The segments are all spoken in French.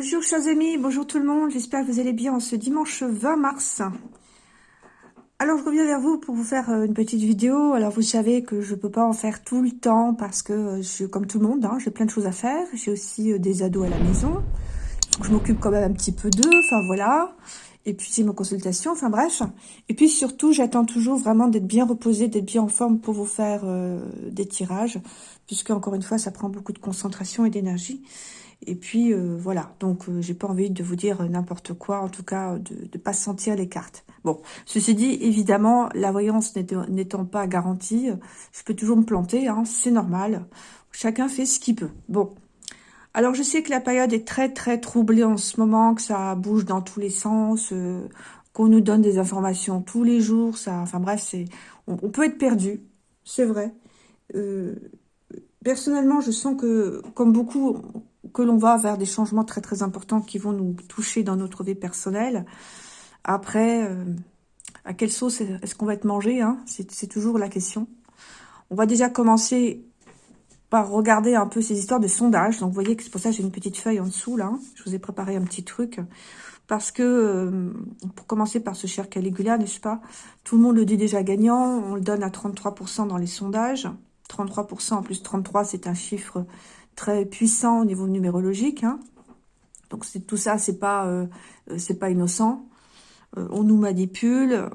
Bonjour chers amis, bonjour tout le monde, j'espère que vous allez bien en ce dimanche 20 mars. Alors je reviens vers vous pour vous faire euh, une petite vidéo. Alors vous savez que je peux pas en faire tout le temps parce que euh, je suis comme tout le monde, hein, j'ai plein de choses à faire. J'ai aussi euh, des ados à la maison, je m'occupe quand même un petit peu d'eux, enfin voilà. Et puis c'est mon consultation, enfin bref. Et puis surtout, j'attends toujours vraiment d'être bien reposée, d'être bien en forme pour vous faire des tirages. Puisque encore une fois, ça prend beaucoup de concentration et d'énergie. Et puis euh, voilà, donc euh, j'ai pas envie de vous dire n'importe quoi, en tout cas de ne pas sentir les cartes. Bon, ceci dit, évidemment, la voyance n'étant pas garantie, je peux toujours me planter, hein, c'est normal. Chacun fait ce qu'il peut. Bon, alors je sais que la période est très très troublée en ce moment, que ça bouge dans tous les sens, euh, qu'on nous donne des informations tous les jours, ça, enfin bref, c'est, on, peut être perdu, c'est vrai. personnellement, je sens que, comme beaucoup, que l'on va vers des changements très très importants qui vont nous toucher dans notre vie personnelle. Après, euh, à quelle sauce est-ce qu'on va être mangé hein? C'est toujours la question. On va déjà commencer par regarder un peu ces histoires de sondage. Donc, vous voyez que c'est pour ça que j'ai une petite feuille en dessous, là. Je vous ai préparé un petit truc. Parce que, euh, pour commencer par ce cher Caligula, n'est-ce pas? Tout le monde le dit déjà gagnant. On le donne à 33% dans les sondages. 33% en plus 33, c'est un chiffre très puissant au niveau numérologique. Hein. Donc tout ça, c'est pas euh, euh, c'est pas innocent. Euh, on nous manipule.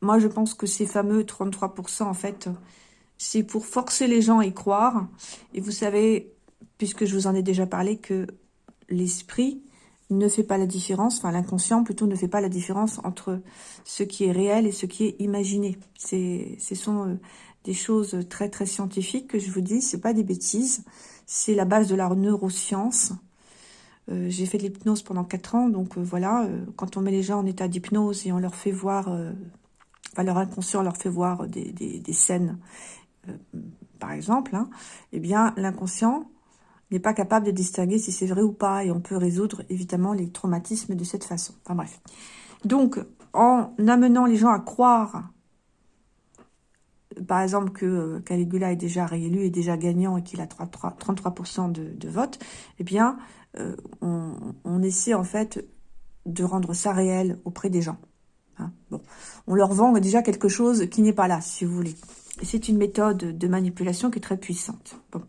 Moi, je pense que ces fameux 33%, en fait, c'est pour forcer les gens à y croire. Et vous savez, puisque je vous en ai déjà parlé, que l'esprit ne fait pas la différence, enfin l'inconscient plutôt ne fait pas la différence entre ce qui est réel et ce qui est imaginé. C'est, ce sont des choses très très scientifiques que je vous dis, c'est pas des bêtises. C'est la base de la neuroscience. Euh, j'ai fait de l'hypnose pendant 4 ans, donc euh, voilà, euh, quand on met les gens en état d'hypnose et on leur fait voir, enfin leur inconscient leur fait voir des, scènes, par exemple, hein, eh bien l'inconscient n'est pas capable de distinguer si c'est vrai ou pas, et on peut résoudre évidemment les traumatismes de cette façon. Enfin bref. Donc, en amenant les gens à croire par exemple, que euh, Caligula est déjà réélu, est déjà gagnant et qu'il a 33% de, de vote, eh bien, euh, on, essaie en fait de rendre ça réel auprès des gens. Hein. bon. On leur vend déjà quelque chose qui n'est pas là, si vous voulez. C'est une méthode de manipulation qui est très puissante. Bon.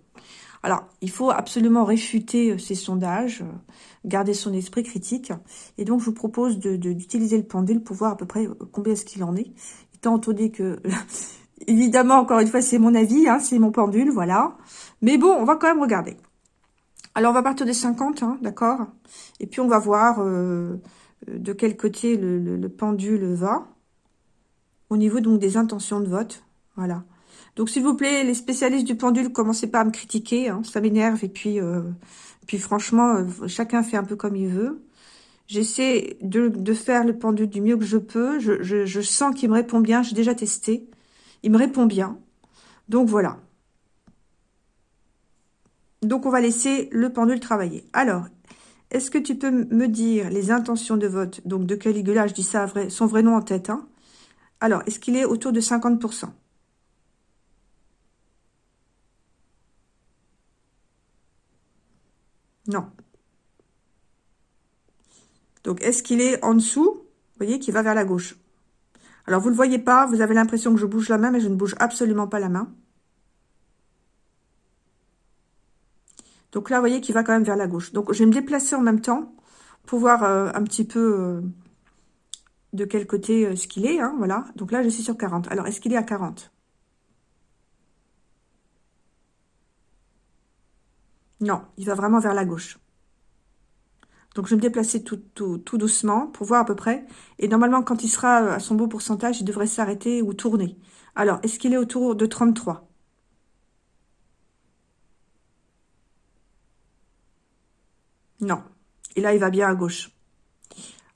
Alors, il faut absolument réfuter euh, ces sondages, garder son esprit critique. Et donc, je vous propose d'utiliser le pendule pour voir à peu près combien est-ce qu'il en est. Étant entendu que Évidemment, encore une fois, c'est mon avis, hein, c'est mon pendule, voilà. Mais bon, on va quand même regarder. Alors, on va partir des 50, hein, d'accord? Et puis, on va voir euh, de quel côté le, pendule va. Au niveau, donc, des intentions de vote. Voilà. Donc, s'il vous plaît, les spécialistes du pendule, commencez pas à me critiquer. Hein, ça m'énerve. Et puis, euh, puis franchement, euh, chacun fait un peu comme il veut. J'essaie de, faire le pendule du mieux que je peux. Je, je sens qu'il me répond bien. J'ai déjà testé. Il me répond bien. Donc voilà. Donc on va laisser le pendule travailler. Alors, est-ce que tu peux me dire les intentions de vote Donc de Caligula, je dis ça son vrai nom en tête. Hein Alors, est-ce qu'il est autour de 50% Non. Donc, est-ce qu'il est en dessous Vous voyez, qu'il va vers la gauche? Alors, vous ne le voyez pas, vous avez l'impression que je bouge la main, mais je ne bouge absolument pas la main. Donc là, vous voyez qu'il va quand même vers la gauche. Donc, je vais me déplacer en même temps pour voir euh, un petit peu euh, de quel côté euh, ce qu'il est. Hein, voilà. Donc là, je suis sur 40. Alors, est-ce qu'il est à 40 Non, il va vraiment vers la gauche. Donc, je vais me déplacer tout, doucement pour voir à peu près. Et normalement, quand il sera à son beau pourcentage, il devrait s'arrêter ou tourner. Alors, est-ce qu'il est autour de 33 Non. Et là, il va bien à gauche.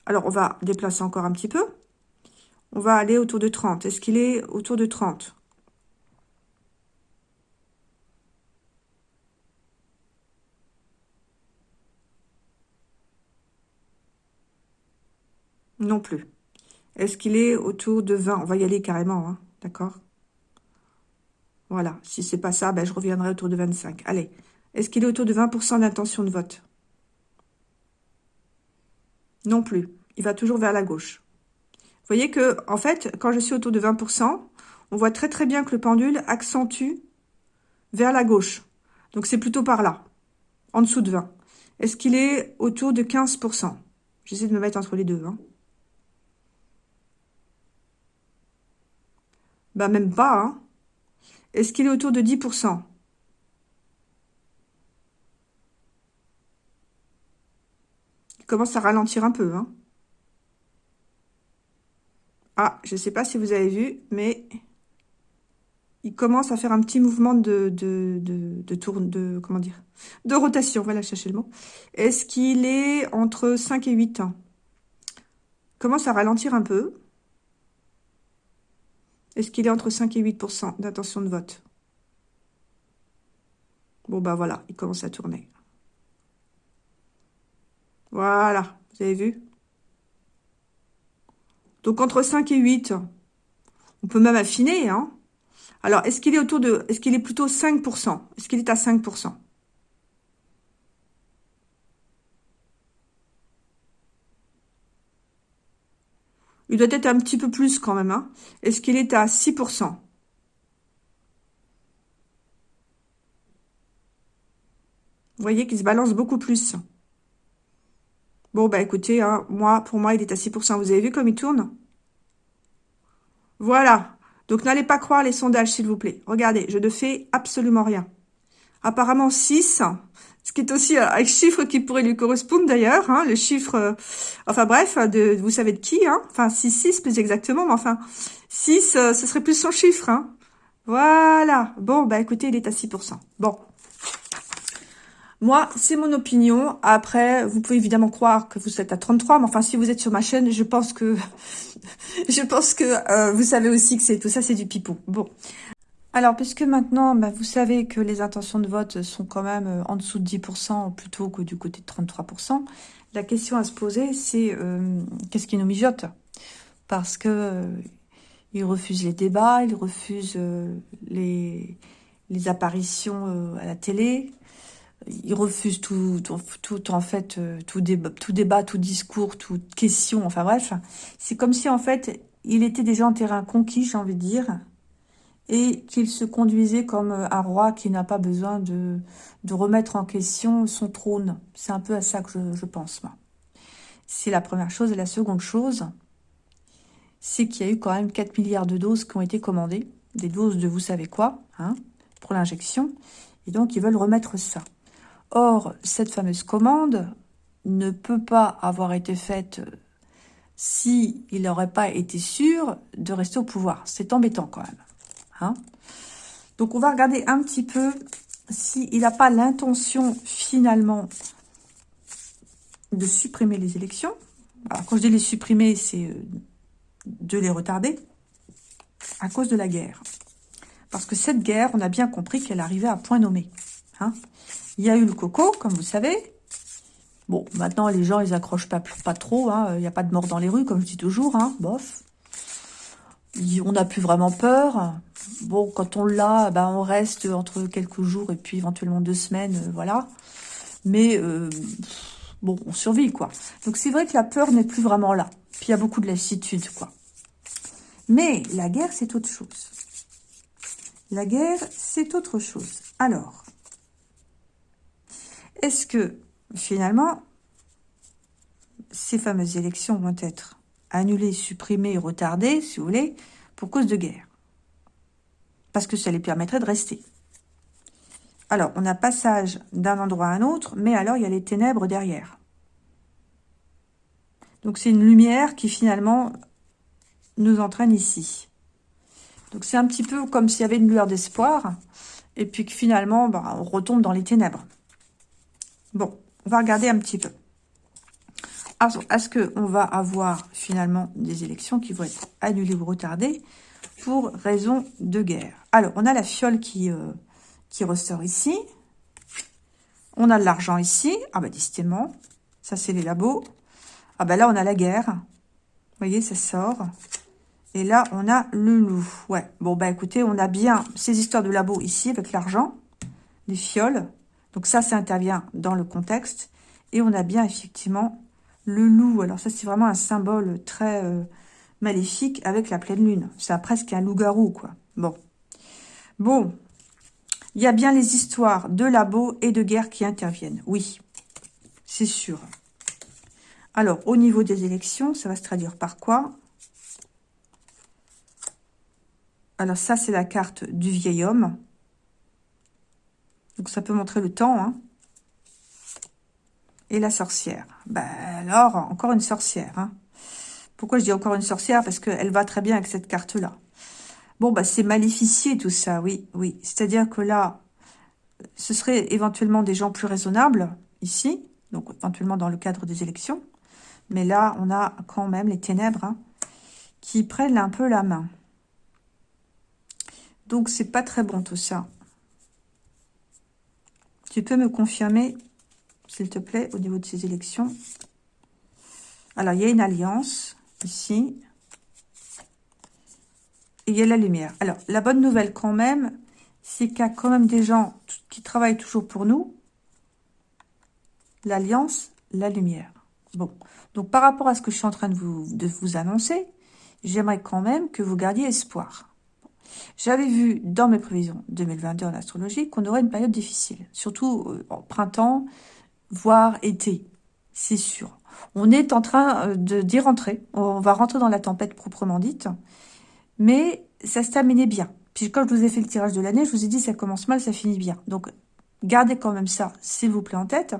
Alors, on va déplacer encore un petit peu. On va aller autour de 30. Est-ce qu'il est autour de 30 Non plus. Est-ce qu'il est autour de 20 On va y aller carrément, hein, d'accord? Voilà, si c'est pas ça, ben, je reviendrai autour de 25. Allez, est-ce qu'il est autour de 20% d'intention de vote? Non plus. Il va toujours vers la gauche. Vous voyez que, en fait, quand je suis autour de 20%, on voit très très bien que le pendule accentue vers la gauche. Donc c'est plutôt par là, en dessous de 20. Est-ce qu'il est autour de 15% J'essaie de me mettre entre les deux. Hein. Bah même pas. Hein. Est-ce qu'il est autour de 10% Il commence à ralentir un peu. Hein. Ah, je ne sais pas si vous avez vu, mais il commence à faire un petit mouvement de, de, de, tourne, de, comment dire, de rotation, voilà, chercher le mot. Est-ce qu'il est entre 5 et 8 ans? Commence à ralentir un peu. Est-ce qu'il est entre 5 et 8% d'intention de vote? Bon, bah voilà, il commence à tourner. Voilà, vous avez vu? Donc, entre 5 et 8, on peut même affiner, hein. Alors, est-ce qu'il est autour de... Est-ce qu'il est plutôt 5% Est-ce qu'il est à 5% Il doit être un petit peu plus quand même. Hein Est-ce qu'il est à 6% Vous voyez qu'il se balance beaucoup plus. Bon, bah écoutez, hein, moi, pour moi, il est à 6%. Vous avez vu comme il tourne? Voilà. Donc, n'allez pas croire les sondages, s'il vous plaît. Regardez, je ne fais absolument rien. Apparemment, 6, ce qui est aussi un chiffre qui pourrait lui correspondre d'ailleurs, hein, le chiffre, euh, enfin bref, vous savez de qui, hein, enfin 6, 6 plus exactement, mais enfin 6, euh, ce serait plus son chiffre. Hein. Voilà, bon, bah écoutez, il est à 6%. Bon, moi, c'est mon opinion. Après, vous pouvez évidemment croire que vous êtes à 33, mais enfin, si vous êtes sur ma chaîne, je pense que je pense que euh, vous savez aussi que c'est tout ça, c'est du pipeau. Bon. Alors, puisque maintenant, bah, vous savez que les intentions de vote sont quand même euh, en dessous de 10% plutôt que du côté de 33%, la question à se poser, c'est euh, qu'est-ce qui nous mijote? Parce que ils refusent les débats, ils refusent les, les apparitions à la télé, il refuse tout, tout, en fait, euh, tout débat, tout débat, tout discours, toute question, enfin bref. C'est comme si, en fait, il était déjà en terrain conquis, j'ai envie de dire, et qu'il se conduisait comme un roi qui n'a pas besoin de, remettre en question son trône. C'est un peu à ça que je, pense, moi. C'est la première chose. Et la seconde chose, c'est qu'il y a eu quand même 4 milliards de doses qui ont été commandées, des doses de vous savez quoi, hein, pour l'injection, et donc ils veulent remettre ça. Or, cette fameuse commande ne peut pas avoir été faite s'il n'aurait pas été sûr de rester au pouvoir. C'est embêtant quand même. Hein Donc, on va regarder un petit peu s'il n'a pas l'intention finalement de supprimer les élections. Alors, quand je dis les supprimer, c'est euh, de les retarder à cause de la guerre. Parce que cette guerre, on a bien compris qu'elle arrivait à point nommé. Hein il y a eu le coco, comme vous savez. Bon, maintenant, les gens, ils accrochent pas, pas trop. Hein. Il n'y a pas de mort dans les rues, comme je dis toujours. Hein. Bof. On n'a plus vraiment peur. Bon, quand on l'a, ben, on reste entre quelques jours et puis éventuellement deux semaines, euh, voilà. Mais, euh, bon, on survit, quoi. Donc, c'est vrai que la peur n'est plus vraiment là. Puis, il y a beaucoup de lassitude, quoi. Mais la guerre, c'est autre chose. La guerre, c'est autre chose. Alors, est-ce que, finalement, ces fameuses élections vont être annulées, supprimées, retardées, si vous voulez, pour cause de guerre Parce que ça les permettrait de rester. Alors, on a passage d'un endroit à un autre, mais alors il y a les ténèbres derrière. Donc, c'est une lumière qui, finalement, nous entraîne ici. Donc, c'est un petit peu comme s'il y avait une lueur d'espoir, et puis que finalement, bah, on retombe dans les ténèbres. Bon, on va regarder un petit peu. Est-ce qu'on va avoir finalement des élections qui vont être annulées ou retardées pour raison de guerre Alors, on a la fiole qui, euh, qui ressort ici. On a de l'argent ici. Ah bah décidément, ça c'est les labos. Ah bah là, on a la guerre. Vous voyez, ça sort. Et là, on a le loup. Ouais, bon bah écoutez, on a bien ces histoires de labos ici avec l'argent, les fioles. Donc ça, ça intervient dans le contexte. Et on a bien effectivement Le loup, alors ça, c'est vraiment un symbole très euh, maléfique avec la pleine lune. C'est presque un loup-garou, quoi. Bon. Bon. Il y a bien les histoires de labos et de guerre qui interviennent. Oui, c'est sûr. Alors, au niveau des élections, ça va se traduire par quoi? Alors, ça, c'est la carte du vieil homme. Donc, ça peut montrer le temps. Hein. Et la sorcière. Ben, alors, encore une sorcière. Hein. Pourquoi je dis encore une sorcière? Parce qu'elle va très bien avec cette carte-là. Bon, bah, c'est maléficié tout ça, oui, oui. C'est-à-dire que là, ce serait éventuellement des gens plus raisonnables, ici, donc éventuellement dans le cadre des élections. Mais là, on a quand même les ténèbres hein, qui prennent un peu la main. Donc, c'est pas très bon tout ça. Tu peux me confirmer, s'il te plaît, au niveau de ces élections Alors, il y a une alliance, ici. Et il y a la lumière. Alors, la bonne nouvelle quand même, c'est qu'il y a quand même des gens qui travaillent toujours pour nous. L'alliance, la lumière. Bon, donc par rapport à ce que je suis en train de vous, annoncer, j'aimerais quand même que vous gardiez espoir. J'avais vu dans mes prévisions 2022 en astrologie qu'on aurait une période difficile, surtout euh, en printemps, voire été, c'est sûr. On est en train euh, d'y rentrer, on va rentrer dans la tempête proprement dite, mais ça se terminait bien. Puis quand je vous ai fait le tirage de l'année, je vous ai dit ça commence mal, ça finit bien. Donc gardez quand même ça, s'il vous plaît, en tête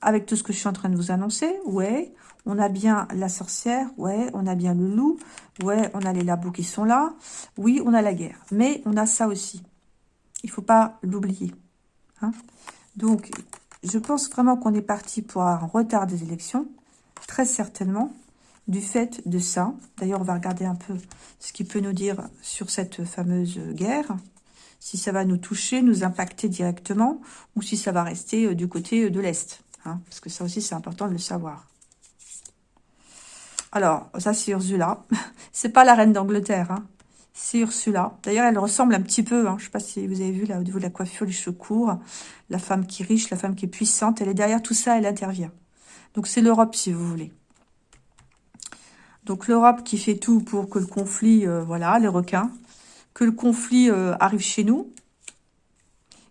avec tout ce que je suis en train de vous annoncer, ouais, on a bien la sorcière, ouais, on a bien le loup, ouais, on a les labos qui sont là, oui, on a la guerre. Mais on a ça aussi. Il faut pas l'oublier. Hein. Donc, je pense vraiment qu'on est parti pour un retard des élections, très certainement, du fait de ça. D'ailleurs, on va regarder un peu ce qu'il peut nous dire sur cette fameuse guerre si ça va nous toucher, nous impacter directement, ou si ça va rester euh, du côté euh, de l'Est. Hein, parce que ça aussi, c'est important de le savoir. Alors, ça, c'est Ursula. c'est pas la reine d'Angleterre. Hein. C'est Ursula. D'ailleurs, elle ressemble un petit peu. Hein. Je sais pas si vous avez vu, là, au niveau de la coiffure, les cheveux courts. La femme qui est riche, la femme qui est puissante. Elle est derrière tout ça, elle intervient. Donc, c'est l'Europe, si vous voulez. Donc, l'Europe qui fait tout pour que le conflit, euh, voilà, les requins, que le conflit euh, arrive chez nous,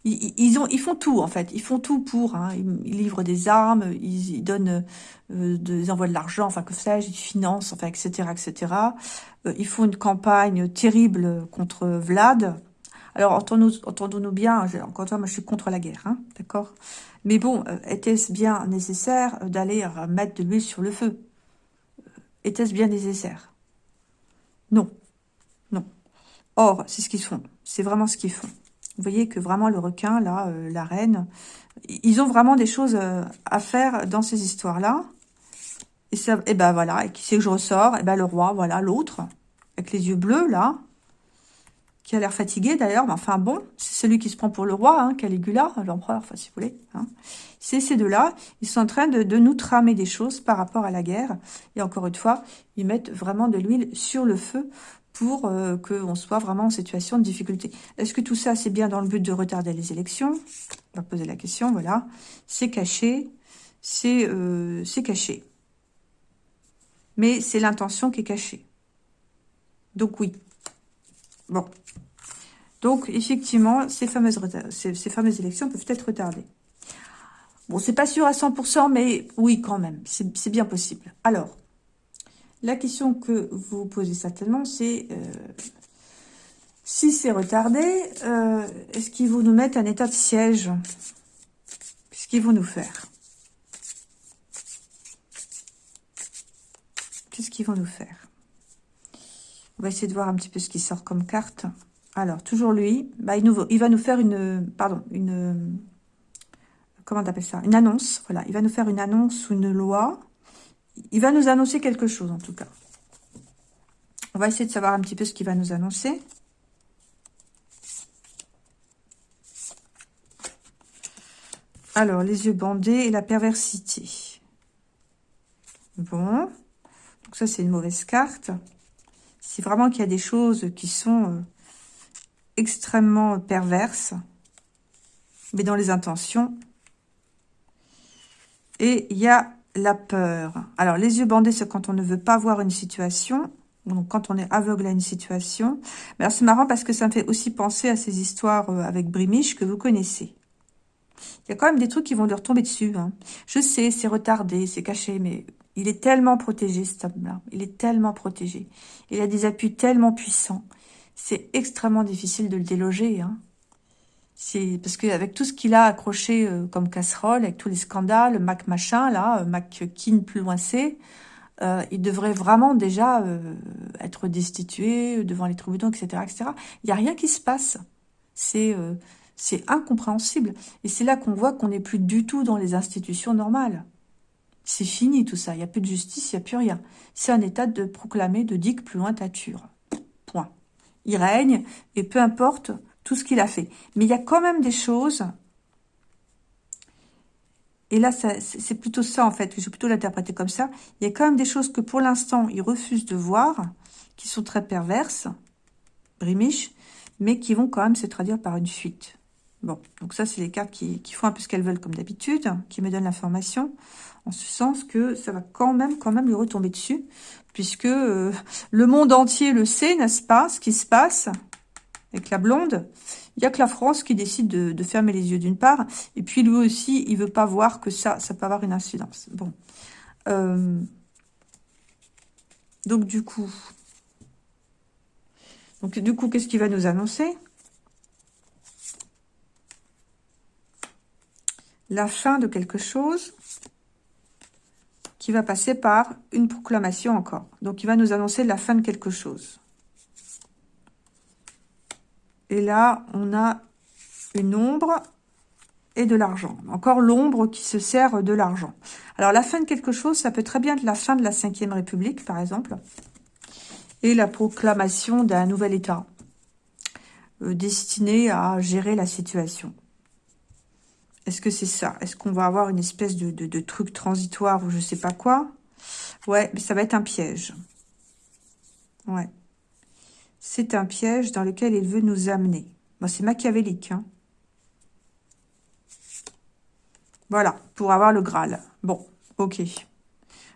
ils, ont, ils font tout, en fait. Ils font tout pour. Hein. Ils, livrent des armes, ils, donnent, euh, ils envoient de l'argent, enfin, que sais-je, ils financent, enfin, etc., etc. Euh, ils font une campagne terrible contre Vlad. Alors, entendons-nous bien, encore une fois, moi, je suis contre la guerre, hein, d'accord? Mais bon, euh, était-ce bien nécessaire d'aller mettre de l'huile sur le feu? Était-ce bien nécessaire? Non. Non. Or, c'est ce qu'ils font. C'est vraiment ce qu'ils font. Vous voyez que vraiment le requin, là, euh, la reine, ils ont vraiment des choses euh, à faire dans ces histoires-là. Et, ça, et ben voilà, et qui c'est que je ressors? Et ben le roi, voilà, l'autre, avec les yeux bleus, là, qui a l'air fatigué d'ailleurs, mais enfin bon, c'est celui qui se prend pour le roi, hein, Caligula, l'empereur, enfin si vous voulez. Hein. C'est ces deux-là, ils sont en train de, nous tramer des choses par rapport à la guerre. Et encore une fois, ils mettent vraiment de l'huile sur le feu pour euh, qu'on soit vraiment en situation de difficulté. Est-ce que tout ça, c'est bien dans le but de retarder les élections? On va poser la question, voilà. C'est caché, c'est euh, caché. Mais c'est l'intention qui est cachée. Donc oui. Bon. Donc, effectivement, ces fameuses, ces, ces fameuses élections peuvent être retardées. Bon, c'est pas sûr à 100%, mais oui, quand même. C'est bien possible. Alors, la question que vous posez certainement, c'est euh, si c'est retardé, euh, est-ce qu'ils vont nous mettre un état de siège? Qu'est-ce qu'ils vont nous faire? Qu'est-ce qu'ils vont nous faire? On va essayer de voir un petit peu ce qui sort comme carte. Alors, toujours lui, bah, il, il va nous faire une... Pardon, une... Comment on ça? Une annonce, voilà. Il va nous faire une annonce ou une loi il va nous annoncer quelque chose, en tout cas. On va essayer de savoir un petit peu ce qu'il va nous annoncer. Alors, les yeux bandés et la perversité. Bon. Donc ça, c'est une mauvaise carte. C'est vraiment qu'il y a des choses qui sont euh, extrêmement perverses. Mais dans les intentions. Et il y a la peur. Alors, les yeux bandés, c'est quand on ne veut pas voir une situation. Donc, quand on est aveugle à une situation. Mais alors, c'est marrant parce que ça me fait aussi penser à ces histoires euh, avec Brimiche que vous connaissez. Il y a quand même des trucs qui vont lui retomber dessus. Hein. Je sais, c'est retardé, c'est caché, mais il est tellement protégé, cet homme-là. Il est tellement protégé. Il a des appuis tellement puissants. C'est extrêmement difficile de le déloger. Hein. C'est parce qu'avec tout ce qu'il a accroché euh, comme casserole, avec tous les scandales, Mac machin, là, euh, Mac Kin plus loin c'est, euh, il devrait vraiment déjà être destitué devant les tribunaux, etc., etc. Il n'y a rien qui se passe. C'est c'est incompréhensible. Et c'est là qu'on voit qu'on n'est plus du tout dans les institutions normales. C'est fini tout ça. Il n'y a plus de justice, il n'y a plus rien. C'est un état de proclamer, de digue plus loin tature. Point. Il règne, et peu importe tout ce qu'il a fait. Mais il y a quand même des choses... Et là, c'est plutôt ça, en fait. Je vais plutôt l'interpréter comme ça. Il y a quand même des choses que, pour l'instant, il refuse de voir, qui sont très perverses, brimiches, mais qui vont quand même se traduire par une fuite. Bon, donc ça, c'est les cartes qui, font un peu ce qu'elles veulent comme d'habitude, qui me donnent l'information, en ce sens que ça va quand même, quand même lui retomber dessus, puisque euh, le monde entier le sait, n'est-ce pas, ce qui se passe avec la blonde. Il n'y a que la France qui décide de, fermer les yeux d'une part, et puis lui aussi, il veut pas voir que ça, ça peut avoir une incidence. Bon. Euh, donc du coup, donc du coup, qu'est-ce qu'il va nous annoncer? La fin de quelque chose qui va passer par une proclamation encore. Donc, il va nous annoncer la fin de quelque chose. Et là, on a une ombre et de l'argent. Encore l'ombre qui se sert de l'argent. Alors, la fin de quelque chose, ça peut très bien être la fin de la Ve République, par exemple. Et la proclamation d'un nouvel État euh, destiné à gérer la situation. Est-ce que c'est ça? Est-ce qu'on va avoir une espèce de, truc transitoire ou je sais pas quoi? Ouais, mais ça va être un piège. Ouais. C'est un piège dans lequel il veut nous amener. Bon, c'est machiavélique. Hein. voilà, pour avoir le Graal. Bon, ok.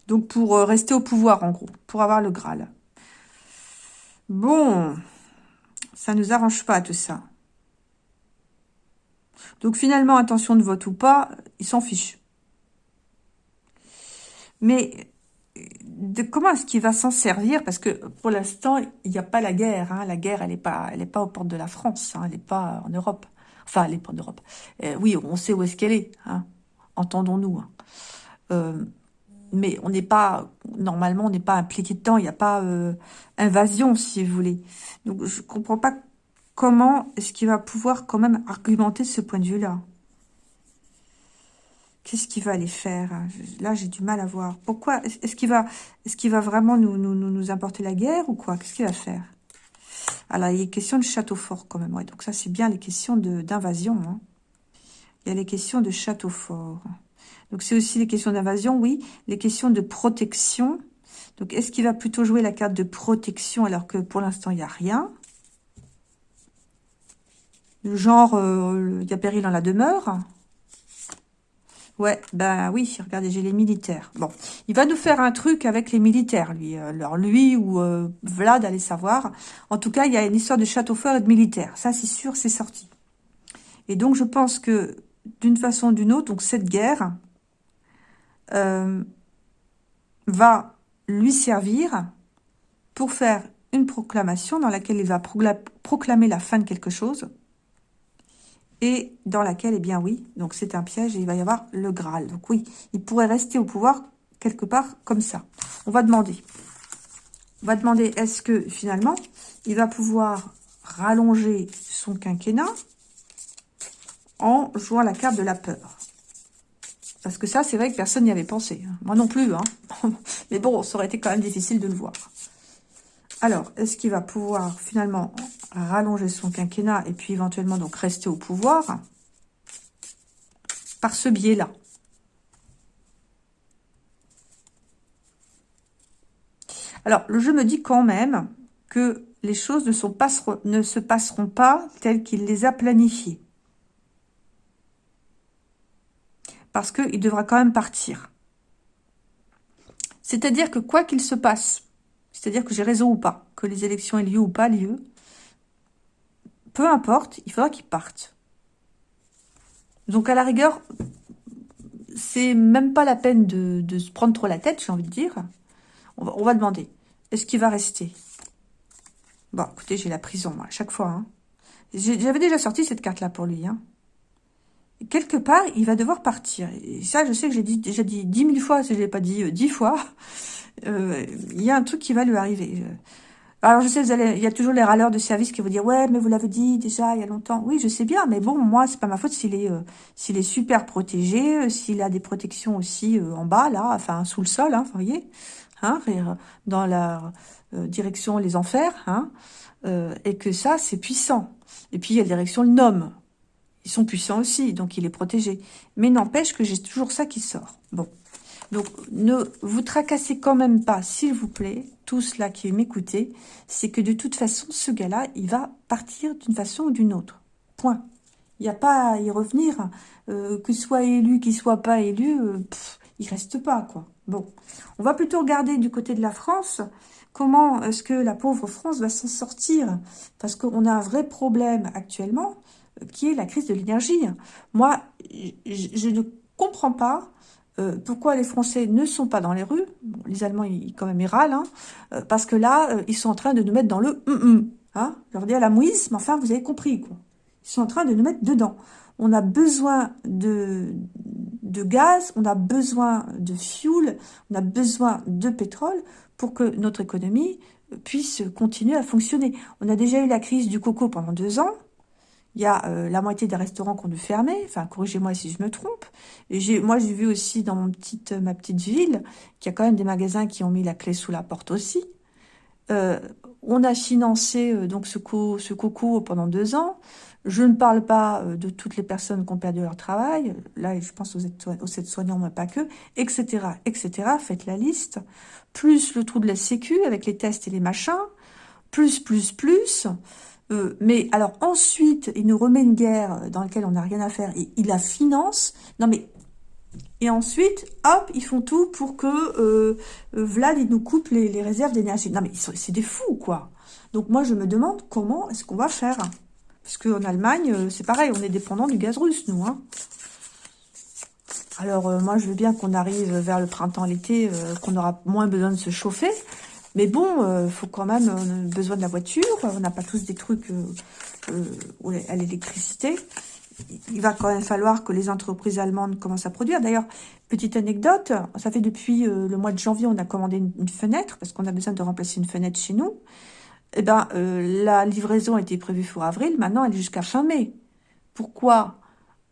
Donc, pour euh, rester au pouvoir, en gros. Pour avoir le Graal. Bon, ça nous arrange pas, tout ça. Donc finalement, attention de vote ou pas, ils s'en fichent. Mais de comment est-ce qu'il va s'en servir? Parce que pour l'instant, il n'y a pas la guerre. Hein. La guerre, elle n'est pas, elle pas aux portes de la France. Hein. Elle n'est pas en Europe. Enfin, elle n'est pas en Europe. Euh, oui, on sait où est-ce qu'elle est. Hein. Entendons-nous. Euh, mais on n'est pas, normalement, on n'est pas impliqué dedans. Il n'y a pas euh, invasion, si vous voulez. Donc, je comprends pas comment est-ce qu'il va pouvoir quand même argumenter ce point de vue-là Qu'est-ce qu'il va aller faire? Là, j'ai du mal à voir. Pourquoi? Est-ce qu'il va, vraiment nous, nous, nous, apporter la guerre ou quoi? Qu'est-ce qu'il va faire? Alors, il y a question de château fort quand même. Donc ça, c'est bien les questions d'invasion. Hein. Il y a les questions de château fort. Donc, c'est aussi les questions d'invasion, oui. Les questions de protection. Donc, est-ce qu'il va plutôt jouer la carte de protection alors que pour l'instant, il n'y a rien? Genre, euh, il y a péril dans la demeure. Ouais, ben oui, regardez, j'ai les militaires. Bon, il va nous faire un truc avec les militaires, lui. Alors, lui ou euh, Vlad, allez savoir. En tout cas, il y a une histoire de château fort et de militaires. Ça, c'est sûr, c'est sorti. Et donc, je pense que, d'une façon ou d'une autre, cette guerre euh, va lui servir pour faire une proclamation dans laquelle il va proclamer la fin de quelque chose et dans laquelle, eh bien oui, donc c'est un piège et il va y avoir le Graal. Donc oui, il pourrait rester au pouvoir quelque part comme ça. On va demander. On va demander, est-ce que finalement, il va pouvoir rallonger son quinquennat en jouant la carte de la peur? Parce que ça, c'est vrai que personne n'y avait pensé. Hein. Moi non plus. Hein. Mais bon, ça aurait été quand même difficile de le voir. Alors, est-ce qu'il va pouvoir finalement rallonger son quinquennat et puis éventuellement donc rester au pouvoir par ce biais-là Alors, le jeu me dit quand même que les choses ne, ne se passeront pas telles qu'il les a planifiées. Parce qu'il devra quand même partir. C'est-à-dire que quoi qu'il se passe, c'est-à-dire que j'ai raison ou pas, que les élections aient lieu ou pas lieu, peu importe, il faudra qu'ils partent. Donc à la rigueur, c'est même pas la peine de, se prendre trop la tête, j'ai envie de dire. On va, demander, est-ce qu'il va rester? Bon, écoutez, j'ai la prison, moi, à chaque fois. Hein. J'avais déjà sorti cette carte-là pour lui. Hein. Quelque part, il va devoir partir. Et ça, je sais que j'ai déjà dit dix mille fois, si je l'ai pas dit euh, dix fois. Euh, il y a un truc qui va lui arriver. Alors, je sais, il y a toujours les râleurs de service qui vont dire, ouais, mais vous l'avez dit déjà il y a longtemps. Oui, je sais bien, mais bon, moi, c'est pas ma faute s'il est, euh, s'il est super protégé, euh, s'il a des protections aussi euh, en bas, là, enfin, sous le sol, hein, vous voyez, hein, dans la direction les enfers, hein, et que ça, c'est puissant. Et puis, il y a la direction le nom. Ils sont puissants aussi, donc il est protégé. Mais n'empêche que j'ai toujours ça qui sort. Bon. Donc, ne vous tracassez quand même pas, s'il vous plaît, tous là qui m'écoutez, c'est que de toute façon, ce gars-là, il va partir d'une façon ou d'une autre. Point. Il n'y a pas à y revenir. Euh, que soit élu, qu'il soit pas élu, il euh, il reste pas, quoi. Bon. On va plutôt regarder du côté de la France, comment est-ce que la pauvre France va s'en sortir Parce qu'on a un vrai problème actuellement, euh, qui est la crise de l'énergie. Moi, je ne comprends pas euh, pourquoi les Français ne sont pas dans les rues? Les Allemands, ils, quand même, ils râlent, hein, euh, parce que là, euh, ils sont en train de nous mettre dans le hum, hum hein, Je leur dis à la mouise, mais enfin, vous avez compris, quoi. Ils sont en train de nous mettre dedans. On a besoin de, de gaz, on a besoin de fuel, on a besoin de pétrole pour que notre économie puisse continuer à fonctionner. On a déjà eu la crise du coco pendant deux ans, il y a euh, la moitié des restaurants qu'on dû fermer. Enfin, corrigez-moi si je me trompe. Moi, j'ai vu aussi dans mon petite, ma petite ville qu'il y a quand même des magasins qui ont mis la clé sous la porte aussi. Euh, on a financé euh, donc ce, co ce coco pendant deux ans. Je ne parle pas de toutes les personnes qui ont perdu leur travail. Là, je pense aux aides-soignants, mais pas que, etc., etc. Faites la liste. Plus le trou de la sécu avec les tests et les machins. Plus, plus, plus. Euh, mais alors ensuite, il nous remet une guerre dans laquelle on n'a rien à faire et il la finance. Non mais et ensuite, hop, ils font tout pour que euh, euh, Vlad il nous coupe les, réserves d'énergie. Non mais c'est des fous quoi. Donc moi je me demande comment est-ce qu'on va faire parce qu'en Allemagne c'est pareil, on est dépendant du gaz russe nous. Hein. Alors moi je veux bien qu'on arrive vers le printemps, l'été, qu'on aura moins besoin de se chauffer. Mais bon, euh, faut quand même, on besoin de la voiture, on n'a pas tous des trucs euh, euh, à l'électricité. Il va quand même falloir que les entreprises allemandes commencent à produire. D'ailleurs, petite anecdote, ça fait depuis le mois de janvier, on a commandé une, fenêtre, parce qu'on a besoin de remplacer une fenêtre chez nous. Eh ben, la livraison était prévue pour avril, maintenant elle est jusqu'à fin mai. Pourquoi?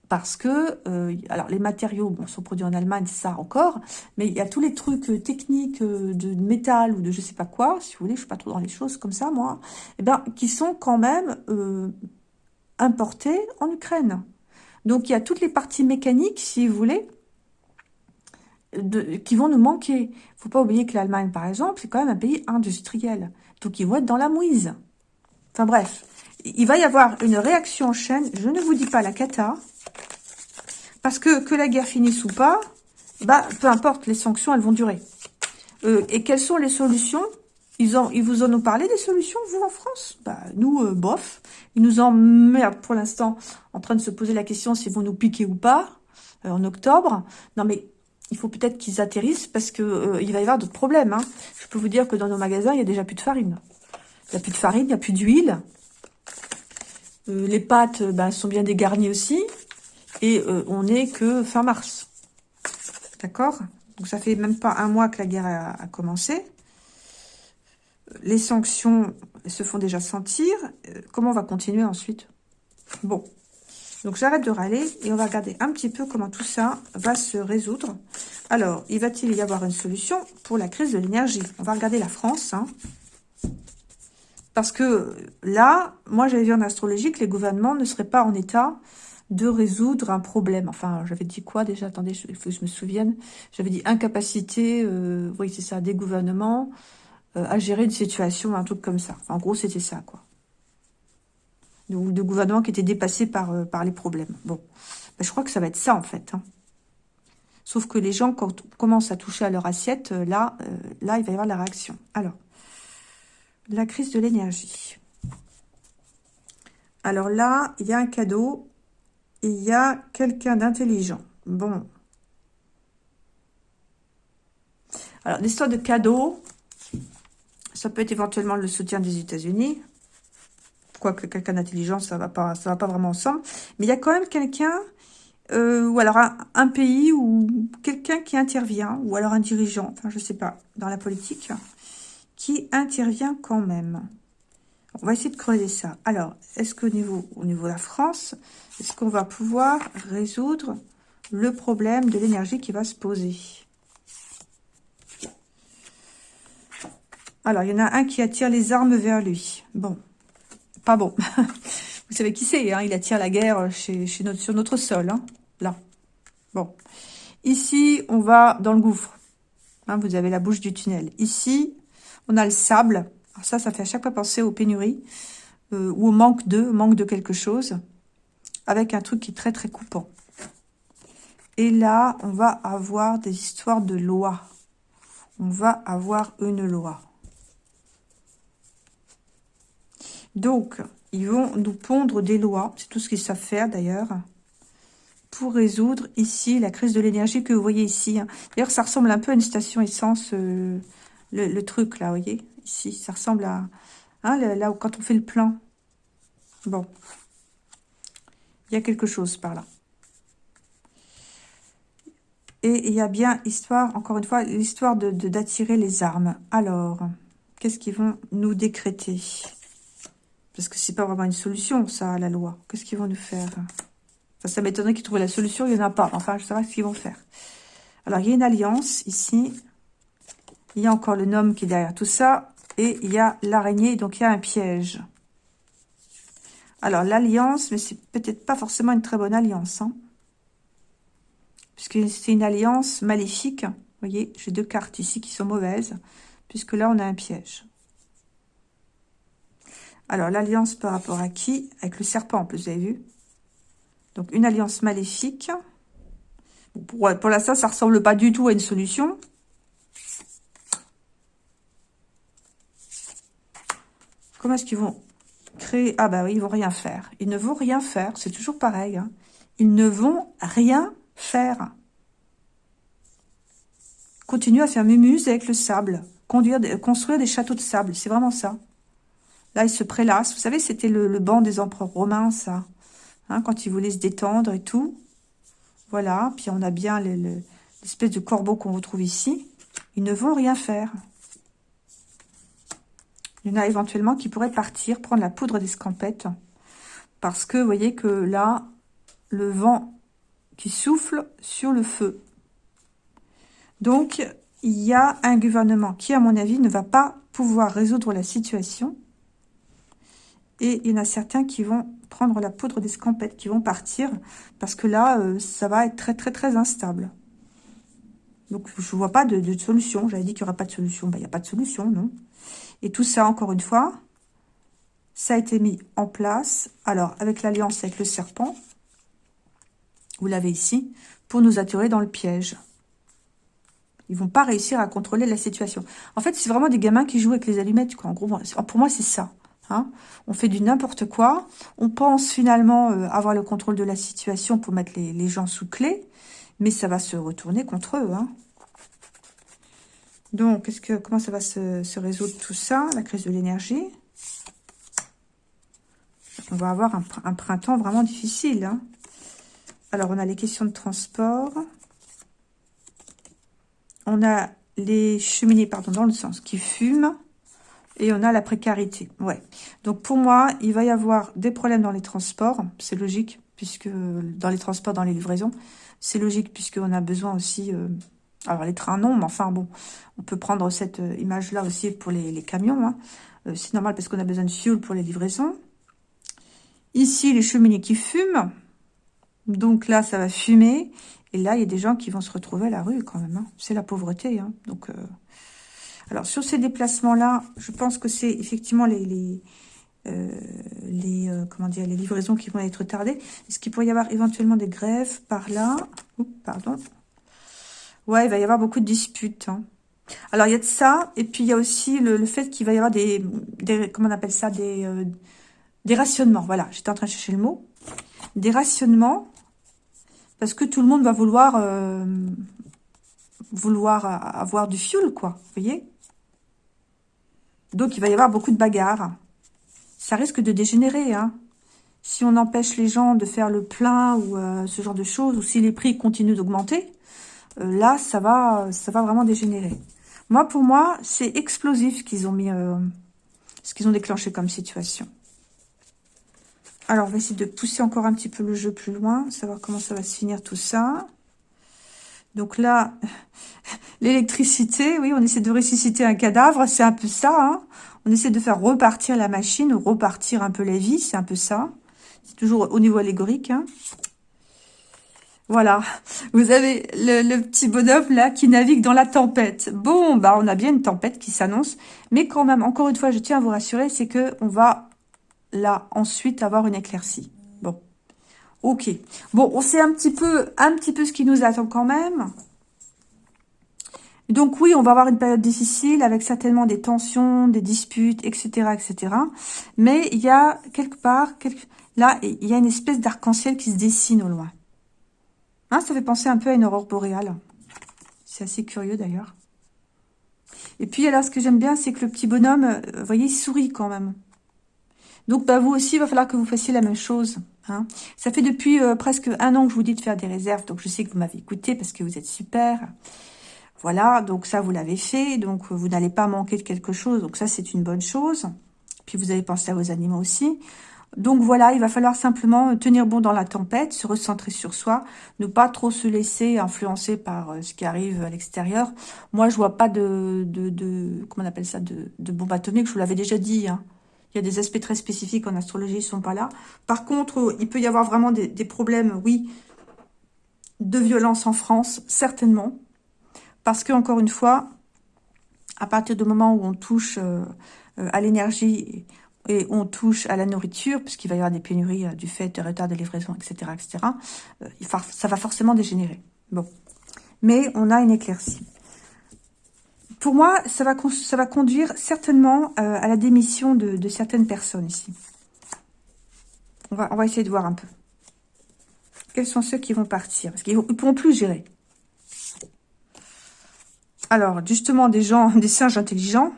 Parce que, euh, alors les matériaux sont produits en Allemagne, ça encore, mais il y a tous les trucs euh, techniques euh, de métal ou de je sais pas quoi, si vous voulez, je suis pas trop dans les choses comme ça, moi, eh ben, qui sont quand même importés en Ukraine. Donc il y a toutes les parties mécaniques, si vous voulez, qui vont nous manquer. faut pas oublier que l'Allemagne, par exemple, c'est quand même un pays industriel, donc ils vont être dans la mouise. Enfin bref, il va y avoir une réaction en chaîne, je ne vous dis pas la cata, parce que que la guerre finisse ou pas, bah peu importe, les sanctions, elles vont durer. Euh, et quelles sont les solutions? Ils, ont, ils vous en ont parlé des solutions, vous, en France? Bah nous, euh, bof. Ils nous emmerdent pour l'instant en train de se poser la question s'ils vont nous piquer ou pas euh, en octobre. Non mais il faut peut-être qu'ils atterrissent parce que il va y avoir d'autres problèmes. Hein. Je peux vous dire que dans nos magasins, il y a déjà plus de farine. Il n'y a plus de farine, il n'y a plus d'huile. les pâtes bah, sont bien dégarnies aussi. Et euh, on n'est que fin mars. D'accord? Donc ça fait même pas un mois que la guerre a, commencé. Les sanctions se font déjà sentir. Euh, comment on va continuer ensuite? Bon. Donc j'arrête de râler et on va regarder un petit peu comment tout ça va se résoudre. Alors, il va-t-il y avoir une solution pour la crise de l'énergie? On va regarder la France. Hein. Parce que là, moi j'avais vu en astrologie que les gouvernements ne seraient pas en état de résoudre un problème. Enfin, j'avais dit quoi déjà? Attendez, il faut que je me souvienne. J'avais dit incapacité, euh, oui, c'est ça, des gouvernements euh, à gérer une situation, un truc comme ça. En gros, c'était ça, quoi. De, de gouvernements qui étaient dépassés par, euh, les problèmes. Bon, ben, je crois que ça va être ça, en fait. Hein. Sauf que les gens, quand on commence à toucher à leur assiette, là, là, il va y avoir la réaction. Alors, la crise de l'énergie. Alors là, il y a un cadeau. Il y a quelqu'un d'intelligent. Bon. Alors, l'histoire de cadeau, ça peut être éventuellement le soutien des États-Unis. Quoique quelqu'un d'intelligent, ça ça va pas vraiment ensemble. Mais il y a quand même quelqu'un euh, ou alors un, pays ou quelqu'un qui intervient, ou alors un dirigeant, enfin je sais pas, dans la politique, qui intervient quand même. On va essayer de creuser ça. Alors, est-ce qu'au niveau, au niveau de la France, est-ce qu'on va pouvoir résoudre le problème de l'énergie qui va se poser? Alors, il y en a un qui attire les armes vers lui. Bon, pas bon. Vous savez qui c'est, hein? Il attire la guerre sur notre sol. Hein? Là. Bon. Ici, on va dans le gouffre. Hein, vous avez la bouche du tunnel. Ici, on a le sable. Alors ça, ça fait à chaque fois penser aux pénuries euh, ou au manque de, manque de quelque chose, avec un truc qui est très très coupant. Et là, on va avoir des histoires de loi. On va avoir une loi. Donc, ils vont nous pondre des lois. C'est tout ce qu'ils savent faire d'ailleurs pour résoudre ici la crise de l'énergie que vous voyez ici. Hein. D'ailleurs, ça ressemble un peu à une station essence, euh, le, truc là, vous voyez Ici, ça ressemble à... Hein, là, où, quand on fait le plein. Bon. Il y a quelque chose par là. Et il y a bien histoire, encore une fois, l'histoire de d'attirer les armes. Alors, qu'est-ce qu'ils vont nous décréter? Parce que c'est pas vraiment une solution, ça, la loi. Qu'est-ce qu'ils vont nous faire? Ça m'étonnerait qu'ils trouvent la solution, il n'y en a pas. Enfin, je ne sais pas ce qu'ils vont faire. Alors, il y a une alliance ici. Il y a encore le gnome qui est derrière tout ça. Et il y a l'araignée, donc il y a un piège. Alors, l'alliance, mais c'est peut-être pas forcément une très bonne alliance. Hein, puisque c'est une alliance maléfique. Vous voyez, j'ai deux cartes ici qui sont mauvaises. Puisque là, on a un piège. Alors, l'alliance par rapport à qui? Avec le serpent, vous avez vu donc, une alliance maléfique. Pour, pour l'instant, ça ressemble pas du tout à une solution. Comment est-ce qu'ils vont Ah bah oui, ils vont rien faire. Ils ne vont rien faire. C'est toujours pareil. Hein. Ils ne vont rien faire. Continuer à faire mémuse avec le sable. Construire des châteaux de sable. C'est vraiment ça. Là, ils se prélassent. Vous savez, c'était le, le banc des empereurs romains, ça. Hein, quand ils voulaient se détendre et tout. Voilà, puis on a bien l'espèce de corbeau qu'on retrouve ici. Ils ne vont rien faire. Il y en a éventuellement qui pourraient partir, prendre la poudre d'escampette. Parce que, vous voyez que là, le vent qui souffle sur le feu. Donc, il y a un gouvernement qui, à mon avis, ne va pas pouvoir résoudre la situation. Et il y en a certains qui vont prendre la poudre d'escampette, qui vont partir, parce que là, euh, ça va être très, très, très instable. Donc, je ne vois pas de, solution. J'avais dit qu'il n'y aurait pas de solution. Ben, il n'y a pas de solution, non. Et tout ça, encore une fois, ça a été mis en place. Alors, avec l'alliance avec le serpent, vous l'avez ici, pour nous attirer dans le piège. Ils vont pas réussir à contrôler la situation. En fait, c'est vraiment des gamins qui jouent avec les allumettes, quoi. En gros, pour moi, c'est ça. Hein. on fait du n'importe quoi. On pense finalement euh, avoir le contrôle de la situation pour mettre les, gens sous clé. Mais ça va se retourner contre eux. Hein. Donc, est-ce que comment ça va se, résoudre tout ça, la crise de l'énergie? On va avoir un, printemps vraiment difficile. Hein. Alors, on a les questions de transport. On a les cheminées, pardon, dans le sens qui fument. Et on a la précarité. Ouais. Donc pour moi, il va y avoir des problèmes dans les transports. C'est logique, puisque dans les transports, dans les livraisons, c'est logique, puisqu'on a besoin aussi... Euh, alors les trains, non, mais enfin bon, on peut prendre cette euh, image-là aussi pour les, camions. Hein. Euh, c'est normal parce qu'on a besoin de fuel pour les livraisons. Ici, les cheminées qui fument. Donc là, ça va fumer. Et là, il y a des gens qui vont se retrouver à la rue quand même. Hein. C'est la pauvreté. Hein. Donc, alors, sur ces déplacements-là, je pense que c'est effectivement les, les, euh, euh, livraisons qui vont être tardées. Est-ce qu'il pourrait y avoir éventuellement des grèves par là? Pardon. Ouais, il va y avoir beaucoup de disputes. Hein. Alors, il y a de ça, et puis il y a aussi le, fait qu'il va y avoir des, comment on appelle ça, des, euh, des rationnements. Voilà, j'étais en train de chercher le mot. Des rationnements, parce que tout le monde va vouloir, euh, vouloir avoir du fuel, quoi, vous voyez? Donc, il va y avoir beaucoup de bagarres. Ça risque de dégénérer, hein. Si on empêche les gens de faire le plein ou euh, ce genre de choses, ou si les prix continuent d'augmenter, là, ça va, ça va vraiment dégénérer. Moi, pour moi, c'est explosif qu'ils ont mis, euh, ce qu'ils ont déclenché comme situation. Alors, on va essayer de pousser encore un petit peu le jeu plus loin, savoir comment ça va se finir tout ça. Donc là, l'électricité, oui, on essaie de ressusciter un cadavre, c'est un peu ça. Hein. on essaie de faire repartir la machine, repartir un peu la vie, c'est un peu ça. C'est toujours au niveau allégorique. Hein. Voilà, vous avez le, petit bonhomme là qui navigue dans la tempête. Bon, bah on a bien une tempête qui s'annonce, mais quand même, encore une fois, je tiens à vous rassurer, c'est que on va là ensuite avoir une éclaircie. Bon, ok. Bon, on sait un petit peu, un petit peu ce qui nous attend quand même. Donc oui, on va avoir une période difficile avec certainement des tensions, des disputes, etc., etc. Mais il y a quelque part, là, il y a une espèce d'arc-en-ciel qui se dessine au loin. Hein, ça fait penser un peu à une aurore boréale. C'est assez curieux d'ailleurs. Et puis alors, ce que j'aime bien, c'est que le petit bonhomme, euh, vous voyez, il sourit quand même. Donc, bah, vous aussi, il va falloir que vous fassiez la même chose. Hein. Ça fait depuis euh, presque un an que je vous dis de faire des réserves. Donc, je sais que vous m'avez écouté parce que vous êtes super. Voilà, donc ça, vous l'avez fait. Donc, vous n'allez pas manquer de quelque chose. Donc, ça, c'est une bonne chose. Puis, vous avez pensé à vos animaux aussi. Donc voilà, il va falloir simplement tenir bon dans la tempête, se recentrer sur soi, ne pas trop se laisser influencer par euh, ce qui arrive à l'extérieur. Moi, je vois pas de, de, comment on appelle ça, de, de bombe atomique, je vous l'avais déjà dit. Hein. Il y a des aspects très spécifiques en astrologie, ils sont pas là. Par contre, il peut y avoir vraiment des, problèmes, oui, de violence en France, certainement. Parce que, encore une fois, à partir du moment où on touche euh, euh, à l'énergie, et on touche à la nourriture, puisqu'il va y avoir des pénuries euh, du fait de retard de livraison, etc., etc., euh, ça va forcément dégénérer. Bon. Mais on a une éclaircie. Pour moi, ça va, conduire certainement euh, à la démission de, certaines personnes ici. On va, on va essayer de voir un peu. Quels sont ceux qui vont partir? Parce qu'ils ne pourront plus gérer. Alors, justement, des gens, des singes intelligents,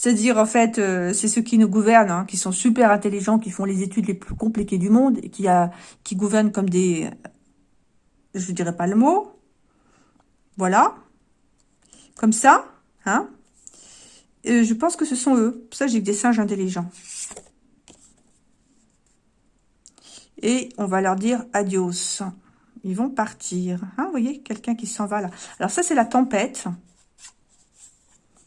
c'est-à-dire, en fait, euh, c'est ceux qui nous gouvernent, hein, qui sont super intelligents, qui font les études les plus compliquées du monde, et qui, qui gouvernent comme des... Je ne dirais pas le mot. Voilà. Comme ça. Hein. je pense que ce sont eux. Pour ça, j'ai des singes intelligents. Et on va leur dire adios. Ils vont partir. Hein, vous voyez, quelqu'un qui s'en va là. Alors ça, c'est la tempête.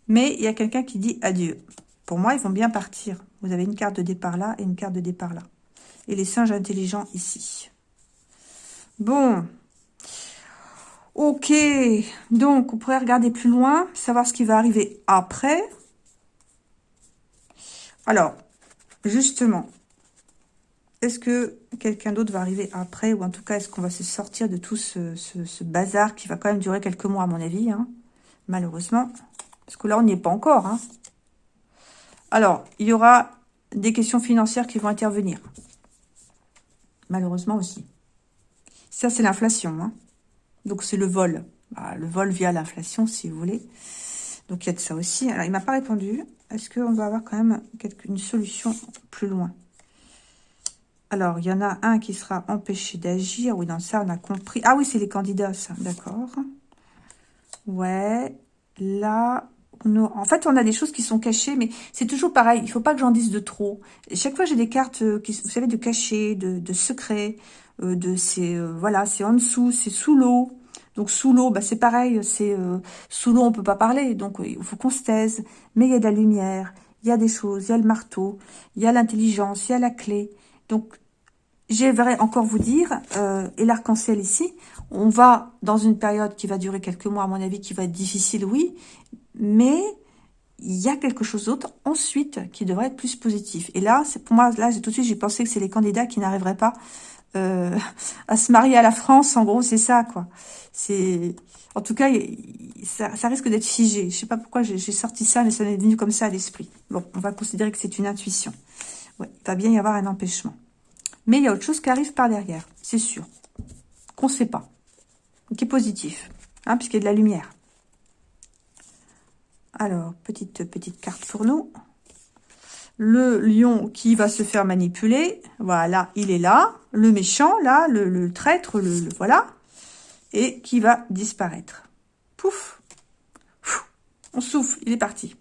Mais il y a quelqu'un qui dit adieu. Pour moi, ils vont bien partir. Vous avez une carte de départ là et une carte de départ là. Et les singes intelligents ici. Bon. Ok. Donc, on pourrait regarder plus loin, savoir ce qui va arriver après. Alors, justement, est-ce que quelqu'un d'autre va arriver après Ou en tout cas, est-ce qu'on va se sortir de tout ce, bazar qui va quand même durer quelques mois, à mon avis, hein, malheureusement parce que là, on n'y est pas encore. Hein. Alors, il y aura des questions financières qui vont intervenir. Malheureusement aussi. Ça, c'est l'inflation. Hein. Donc, c'est le vol. Bah, le vol via l'inflation, si vous voulez. Donc, il y a de ça aussi. Alors, il m'a pas répondu. Est-ce qu'on va avoir quand même une solution plus loin? Alors, il y en a un qui sera empêché d'agir. Oui, dans ça, on a compris. Ah oui, c'est les candidats, ça. D'accord. Ouais. Là, en fait, on a des choses qui sont cachées, mais c'est toujours pareil. Il faut pas que j'en dise de trop. chaque fois, j'ai des cartes, euh, qui, vous savez, de cachés, de, de secrets, euh, de c'est euh, voilà, c'est en dessous, c'est sous l'eau. Donc sous l'eau, bah, c'est pareil, c'est sous l'eau, on peut pas parler, donc il faut qu'on se taise. Mais il y a de la lumière, il y a des choses, il y a le marteau, il y a l'intelligence, il y a la clé. Donc j'aimerais encore vous dire, et l'arc-en-ciel ici, on va dans une période qui va durer quelques mois, à mon avis, qui va être difficile, oui, mais il y a quelque chose d'autre ensuite qui devrait être plus positif. Et là, pour moi, là, tout de suite, j'ai pensé que c'est les candidats qui n'arriveraient pas euh, à se marier à la France. En gros, c'est ça, quoi. C'est, en tout cas, ça, risque d'être figé. Je sais pas pourquoi j'ai sorti ça, mais ça m'est venu comme ça à l'esprit. Bon, on va considérer que c'est une intuition. Il va bien y avoir un empêchement. Mais il y a autre chose qui arrive par derrière, c'est sûr. Qu'on ne sait pas. Qui est positif, hein, puisqu'il y a de la lumière. Alors, petite, petite carte pour nous. Le lion qui va se faire manipuler. Voilà, il est là. Le méchant, là, le, traître, le, voilà. Et qui va disparaître. Pouf. On souffle, il est parti.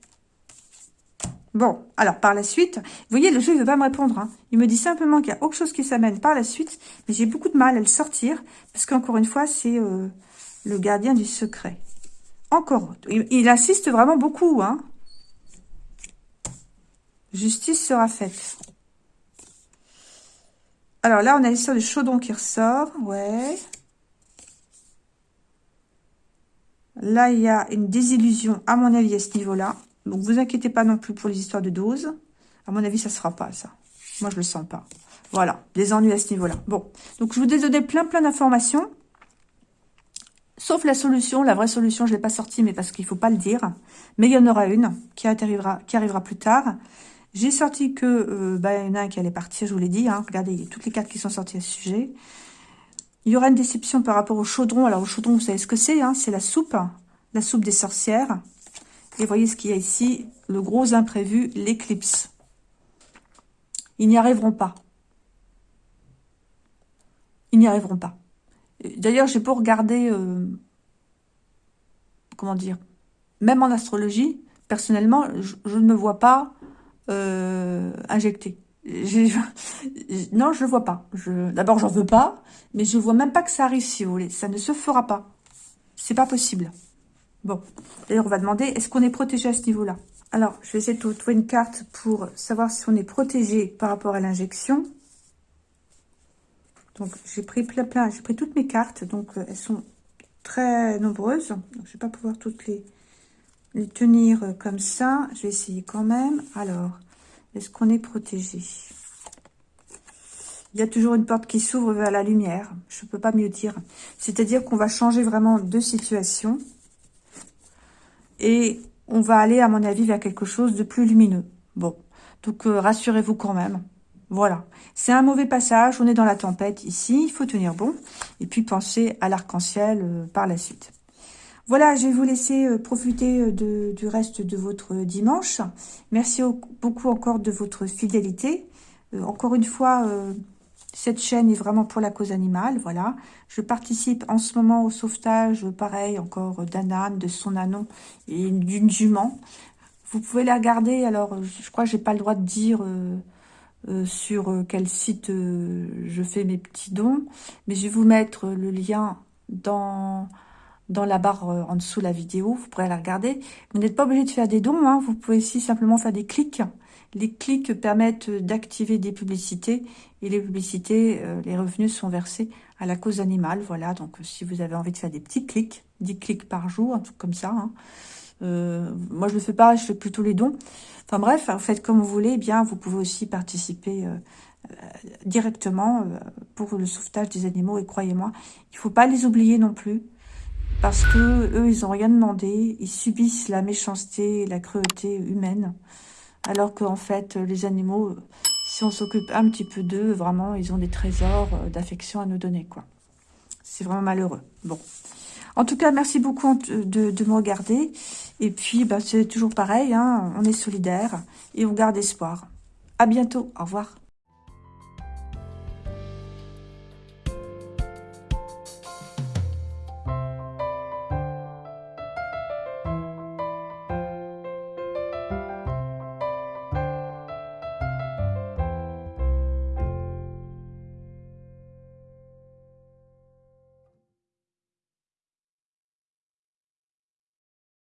Bon, alors par la suite, vous voyez, le jeu ne veut pas me répondre. Hein. Il me dit simplement qu'il y a autre chose qui s'amène par la suite, mais j'ai beaucoup de mal à le sortir, parce qu'encore une fois, c'est euh, le gardien du secret. Encore. Il, insiste vraiment beaucoup. Hein. Justice sera faite. Alors là, on a l'histoire du chaudron qui ressort. Ouais. Là, il y a une désillusion, à mon avis, à ce niveau-là. Donc, vous inquiétez pas non plus pour les histoires de doses. À mon avis, ça ne sera pas ça. Moi, je le sens pas. Voilà, des ennuis à ce niveau-là. Bon, donc je vous ai donné plein, plein d'informations. Sauf la solution, la vraie solution, je ne l'ai pas sortie, mais parce qu'il ne faut pas le dire. Mais il y en aura une qui arrivera, plus tard. J'ai sorti que, euh, bah, il y en a un qui allait partir, je vous l'ai dit. Hein. Regardez, il y a toutes les cartes qui sont sorties à ce sujet. Il y aura une déception par rapport au chaudron. Alors, au chaudron, vous savez ce que c'est hein C'est la soupe, la soupe des sorcières. Et voyez ce qu'il y a ici, le gros imprévu, l'éclipse. Ils n'y arriveront pas. Ils n'y arriveront pas. D'ailleurs, j'ai pas regardé, euh, comment dire, même en astrologie, personnellement, je, ne me vois pas euh, injecter. non, je ne vois pas. D'abord, j'en veux pas, mais je vois même pas que ça arrive, si vous voulez. Ça ne se fera pas. C'est pas possible. Bon, d'ailleurs, on va demander, est-ce qu'on est protégé à ce niveau-là? Alors, je vais essayer de trouver une carte pour savoir si on est protégé par rapport à l'injection. Donc, j'ai pris plein, plein, j'ai pris toutes mes cartes, donc euh, elles sont très nombreuses. Je ne vais pas pouvoir toutes les, les tenir euh, comme ça. Je vais essayer quand même. Alors, est-ce qu'on est protégé? Il y a toujours une porte qui s'ouvre vers la lumière. Je ne peux pas mieux dire. C'est-à-dire qu'on va changer vraiment de situation. Et on va aller, à mon avis, vers quelque chose de plus lumineux. Bon, donc euh, rassurez-vous quand même. Voilà, c'est un mauvais passage, on est dans la tempête ici, il faut tenir bon. Et puis penser à l'arc-en-ciel euh, par la suite. Voilà, je vais vous laisser euh, profiter du reste de votre dimanche. Merci beaucoup encore de votre fidélité. encore une fois, cette chaîne est vraiment pour la cause animale, voilà. Je participe en ce moment au sauvetage, pareil, encore d'un âne, de son anon et d'une jument. Vous pouvez les regarder, alors je crois que j'ai pas le droit de dire euh, euh, sur euh, quel site je fais mes petits dons, mais je vais vous mettre le lien dans, dans la barre en dessous de la vidéo, vous pourrez la regarder. Vous n'êtes pas obligé de faire des dons, hein. vous pouvez aussi simplement faire des clics les clics permettent d'activer des publicités et les publicités, euh, les revenus sont versés à la cause animale. Voilà, donc euh, si vous avez envie de faire des petits clics, 10 clics par jour, un truc comme ça. Hein. Euh, moi, je le fais pas, je fais plutôt les dons. Enfin bref, faites comme vous voulez. Eh bien, vous pouvez aussi participer directement pour le sauvetage des animaux. Et croyez-moi, il faut pas les oublier non plus. Parce que eux, ils ont rien demandé. Ils subissent la méchanceté et la cruauté humaine. Alors qu'en fait, les animaux, si on s'occupe un petit peu d'eux, vraiment, ils ont des trésors euh, d'affection à nous donner, quoi. C'est vraiment malheureux. Bon. En tout cas, merci beaucoup de, me regarder. Et puis, bah, c'est toujours pareil, hein, on est solidaires et on garde espoir. À bientôt. Au revoir.